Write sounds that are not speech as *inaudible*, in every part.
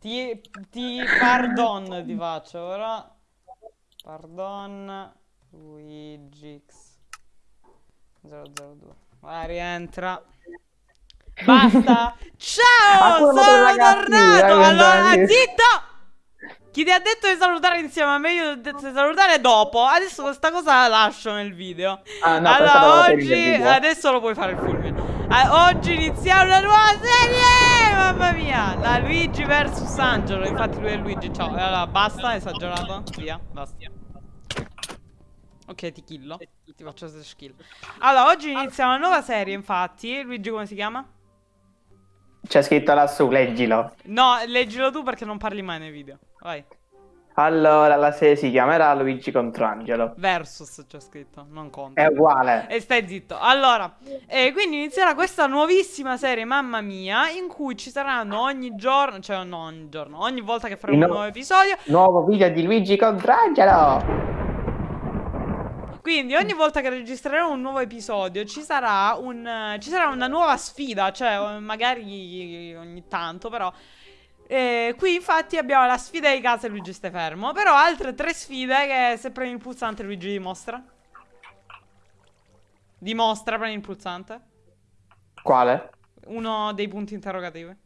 Ti, ti pardon ti faccio ora. Pardon Luigi X 002. Vai, rientra. Basta. Ciao, sono tornato. Allora, zitto. Chi ti ha detto di salutare insieme a me? Io ti ho detto di salutare dopo. Adesso questa cosa la lascio nel video. Ah, no, allora, oggi, adesso lo puoi fare il fulmine. Oggi iniziamo una nuova serie! Mamma mia! La Luigi vs Angelo. Infatti lui è Luigi. Ciao. Allora, basta, esagerato. Via, basta. Ok, ti killo. Ti faccio slash kill. Allora, oggi iniziamo una nuova serie, infatti. Luigi come si chiama? C'è scritto lassù, leggilo. No, leggilo tu perché non parli mai nei video. Vai. Allora, la serie si chiamerà Luigi contro Angelo. Versus c'è scritto, non conta. È uguale. E stai zitto. Allora, eh, quindi inizierà questa nuovissima serie, mamma mia, in cui ci saranno ogni giorno, cioè no ogni giorno, ogni volta che faremo No. un nuovo episodio. Nuovo video di Luigi contro Angelo. Quindi ogni volta che registreremo un nuovo episodio ci sarà, un, ci sarà una nuova sfida, cioè magari ogni tanto però. Eh, qui infatti abbiamo la sfida di casa e Luigi stai fermo, però altre tre sfide che se premi il pulsante Luigi dimostra. Dimostra, prendi il pulsante. Quale? Uno dei punti interrogativi.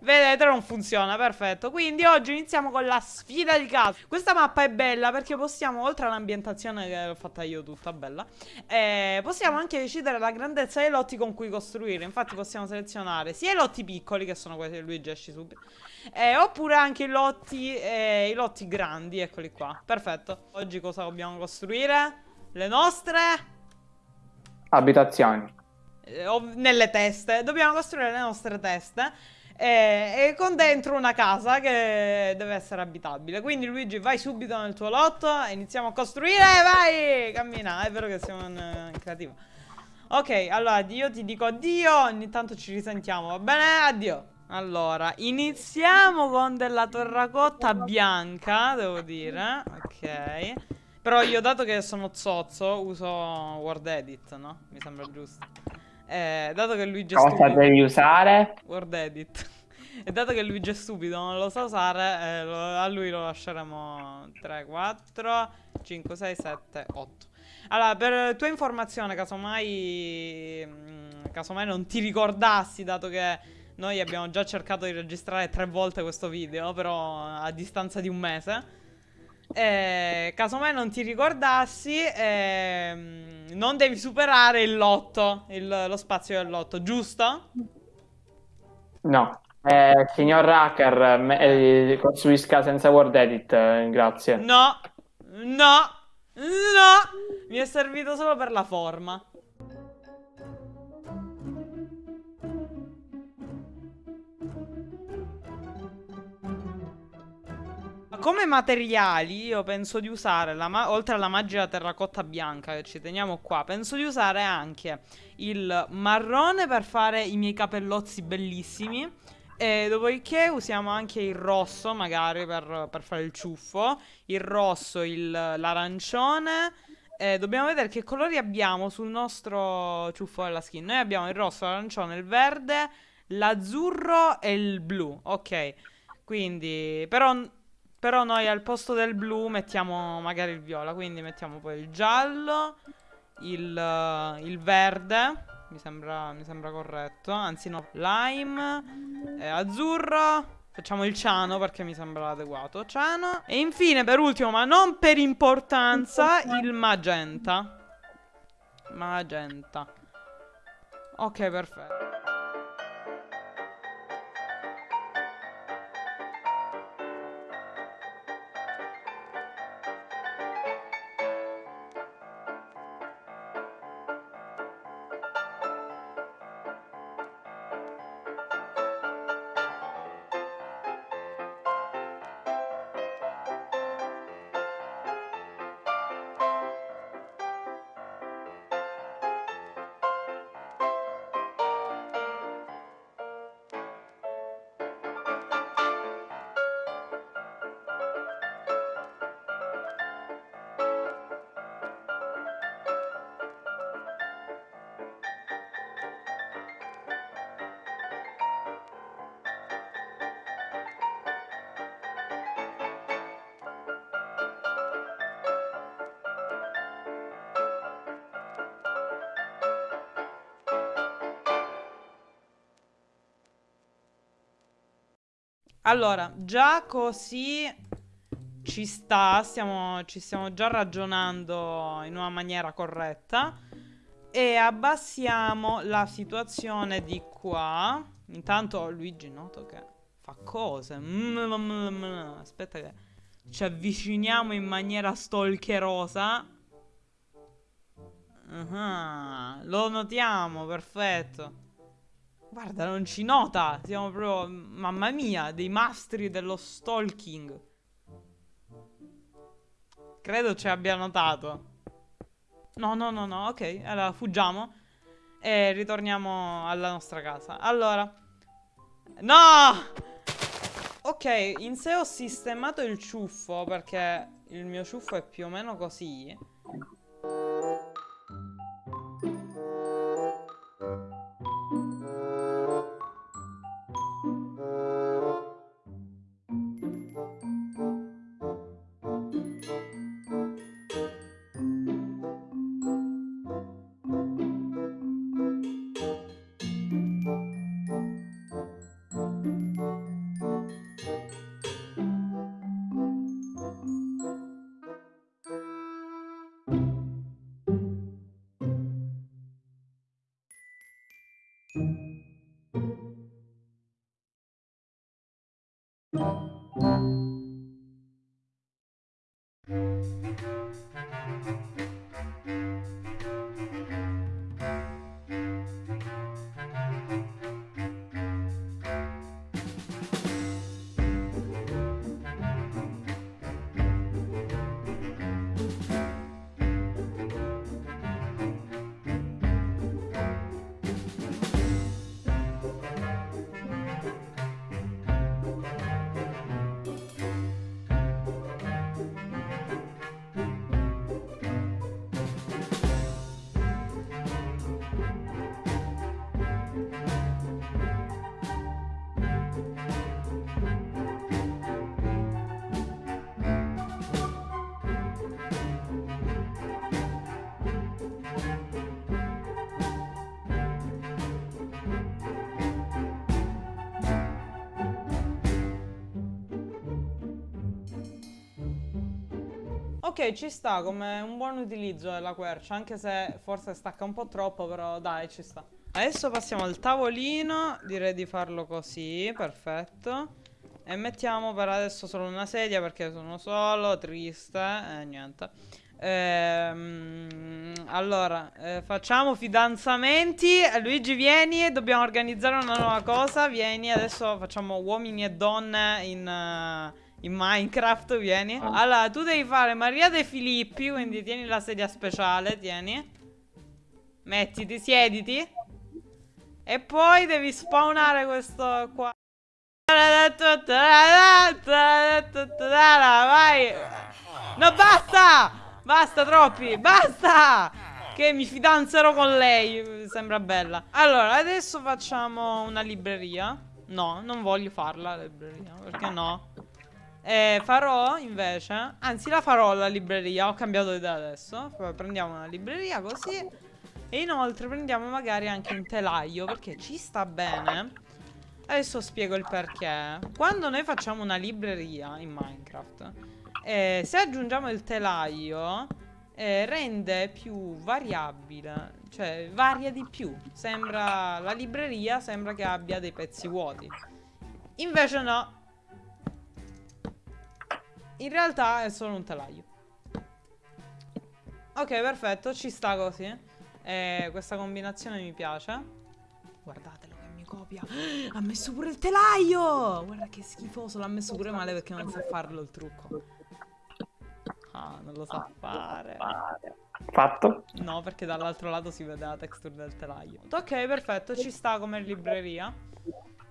Vedete, non funziona, perfetto. Quindi oggi iniziamo con la sfida di casa. Questa mappa è bella perché possiamo, oltre all'ambientazione che l'ho fatta io tutta bella, eh, possiamo anche decidere la grandezza dei lotti con cui costruire. Infatti possiamo selezionare sia i lotti piccoli, che sono quelli che Luigi esci subito, eh, oppure anche i lotti, eh, i lotti grandi, eccoli qua. Perfetto. Oggi cosa dobbiamo costruire? Le nostre... Abitazioni. eh, nelle teste. Dobbiamo costruire le nostre teste. Eh, E, con dentro una casa che deve essere abitabile. Quindi, Luigi, vai subito nel tuo lotto. E iniziamo a costruire. Vai! Cammina. È vero che siamo in, eh, in creativa. Ok, allora io ti dico addio. Ogni tanto ci risentiamo, va bene? Addio. Allora, iniziamo con della terracotta bianca, devo dire. Ok. Però io, dato che sono zozzo, uso Word Edit, no? Mi sembra giusto. Eh, dato che Luigi è Cosa stupido... devi usare? Word Edit. *laughs* E dato che Luigi è stupido, non lo sa usare, eh, lo- a lui lo lasceremo 3, 4, 5, 6, 7, 8. Allora, per tua informazione, casomai, mm, casomai non ti ricordassi, dato che noi abbiamo già cercato di registrare tre volte questo video, però a distanza di un mese. Eh, casomai non ti ricordassi, ehm, non devi superare il lotto, il- lo spazio del lotto, giusto? No. Eh, signor hacker, me- eh, costruisca senza Word Edit, eh, grazie. No, no, no. Mi è servito solo per la forma. Come materiali io penso di usare, oltre alla magica terracotta bianca che ci teniamo qua, penso di usare anche il marrone per fare i miei capellozzi bellissimi. E dopodiché usiamo anche il rosso, magari per, per fare il ciuffo. Il rosso, l'arancione. E dobbiamo vedere che colori abbiamo sul nostro ciuffo della skin. Noi abbiamo il rosso, l'arancione, il verde, l'azzurro e il blu. Ok. Quindi, però, però noi al posto del blu mettiamo magari il viola. Quindi mettiamo poi il giallo, il, il verde. Mi sembra, mi sembra corretto. Anzi, no, lime, eh, azzurro. Facciamo il ciano perché mi sembra adeguato. Ciano. E infine, per ultimo, ma non per importanza, il magenta. Magenta. Ok, perfetto. Allora, già così ci sta, stiamo, ci stiamo già ragionando in una maniera corretta. E abbassiamo la situazione di qua. Intanto Luigi noto che fa cose. Aspetta che ci avviciniamo in maniera stalkerosa. Uh -huh. Lo notiamo, perfetto. Guarda, non ci nota. Siamo proprio, mamma mia, dei mastri dello stalking. Credo ci abbia notato. No, no, no, no, ok. Allora, fuggiamo. E ritorniamo alla nostra casa. Allora. No! Ok, in sé ho sistemato il ciuffo perché il mio ciuffo è più o meno così. Ok, ci sta come un buon utilizzo della quercia, anche se forse stacca un po' troppo, però dai, ci sta. Adesso passiamo al tavolino, direi di farlo così, perfetto. E mettiamo per adesso solo una sedia perché sono solo, triste, e niente. Ehm, allora, eh, facciamo fidanzamenti. Luigi, vieni, dobbiamo organizzare una nuova cosa. Vieni, adesso facciamo uomini e donne in... Uh, in Minecraft, vieni. Ah. Allora, tu devi fare Maria De Filippi, quindi tieni la sedia speciale, tieni. Mettiti, siediti. E poi devi spawnare questo qua. Vai. No, basta! Basta, troppi. Basta! Che mi fidanzerò con lei. Sembra bella. Allora, adesso facciamo una libreria. No, non voglio farla la libreria. Perché no? Eh, farò invece, anzi la farò la libreria, ho cambiato idea adesso. Prendiamo una libreria così. E inoltre prendiamo magari anche un telaio perché ci sta bene. Adesso spiego il perché. Quando noi facciamo una libreria in Minecraft, eh, se aggiungiamo il telaio, eh, rende più variabile, cioè varia di più. Sembra, la libreria sembra che abbia dei pezzi vuoti. Invece no, in realtà è solo un telaio. Ok, perfetto, ci sta così. Eh, questa combinazione mi piace. Guardatelo che mi copia. *gasps* Ha messo pure il telaio! Guarda che schifoso, l'ha messo pure male perché non sa farlo il trucco. Ah, non lo sa fare. Fatto? No, perché dall'altro lato si vede la texture del telaio. Ok, perfetto, ci sta come libreria.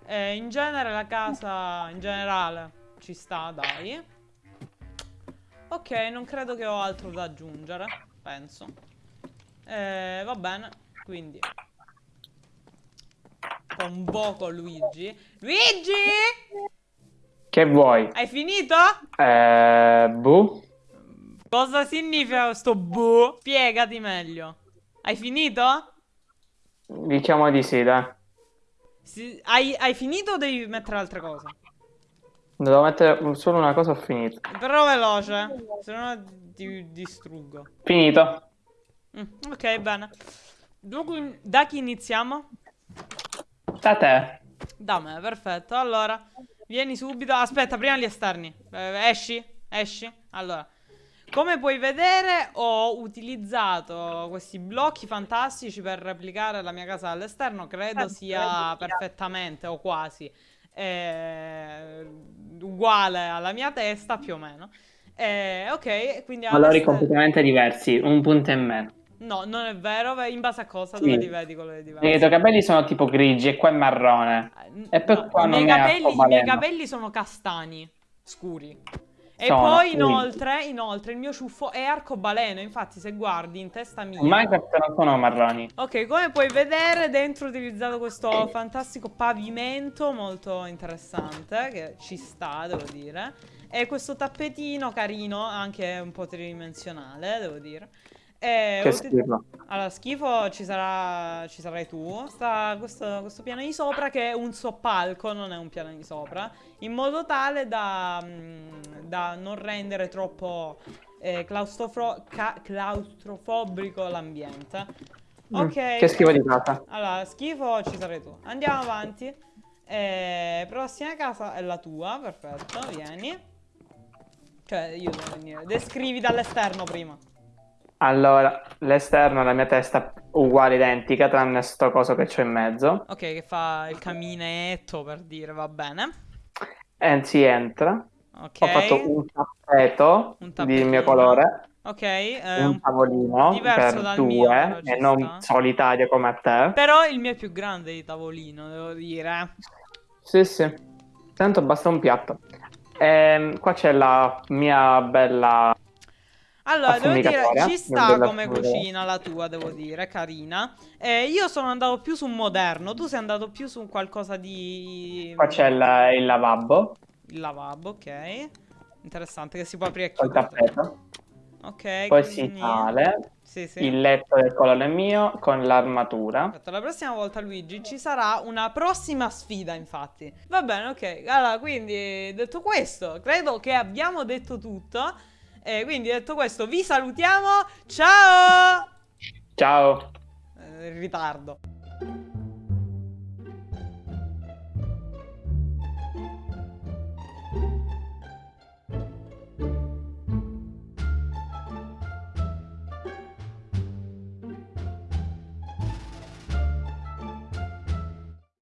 Eh, in genere la casa, in generale, ci sta, dai. Ok, non credo che ho altro da aggiungere, penso. Eh, va bene, quindi... Convoco Luigi. Luigi! Che vuoi? Hai finito? Eh, bu. Cosa significa sto bu? Spiegati meglio. Hai finito? Diciamo di sì, dai. Si, hai, hai finito o devi mettere altre cose? Devo mettere solo una cosa, ho finito. Però veloce, se no ti distruggo. Finito. Mm, ok, bene. Dunque, da chi iniziamo? Da te. Da me, perfetto. Allora, vieni subito. Aspetta, prima gli esterni. Eh, esci, esci. Allora, come puoi vedere ho utilizzato questi blocchi fantastici per replicare la mia casa all'esterno, credo sia perfettamente o quasi eh, uguale alla mia testa più o meno. Eh, ok, quindi... Valori completamente diversi, un punto e meno. No, non è vero, in base a cosa? Sì. Dove li vedi colori diversi? I tuoi capelli sono tipo grigi e qua è marrone. Eh, e poi no, qua non capelli, I miei capelli sono castani, scuri. E poi inoltre, inoltre, il mio ciuffo è arcobaleno, infatti se guardi in testa mia... Minecraft non sono marroni. Ok, come puoi vedere dentro ho utilizzato questo fantastico pavimento molto interessante, che ci sta, devo dire. E questo tappetino carino, anche un po' tridimensionale, devo dire. Eh, che schifo. Allora, schifo ci, sarà, ci sarai tu. Sta questo, questo, piano di sopra che è un soppalco, non è un piano di sopra. In modo tale da, mm, da non rendere troppo eh, claustrofo claustrofobico l'ambiente. Mm, ok. Che schifo di casa. Allora, schifo ci sarai tu. Andiamo avanti. Eh, prossima casa è la tua, perfetto, vieni. Cioè, io devo venire. Descrivi dall'esterno prima. Allora, l'esterno è la mia testa uguale, identica, tranne sto coso che c'ho in mezzo. Ok, che fa il caminetto per dire, va bene. E si entra. Ok. Ho fatto un tappeto un di mio colore. Ok. Eh, un tavolino per due mio, e non solitario come a te. Però il mio è più grande di tavolino, devo dire. Sì, sì. Tanto basta un piatto. E, ehm, qua c'è la mia bella allora, devo dire, ci sta come cucina la tua, devo dire, carina. Eh, io sono andato più su un moderno, tu sei andato più su qualcosa di... Qua c'è il, il, lavabo. Il lavabo, ok. Interessante, che si può aprire. Il tappeto. Ok, Poi quindi... si sale. Sì, sì. Il letto del colore mio con l'armatura. La prossima volta, Luigi, ci sarà una prossima sfida, infatti. Va bene, ok. Allora, quindi, detto questo, credo che abbiamo detto tutto. E quindi detto questo vi salutiamo. Ciao! Ciao! Eh, ritardo.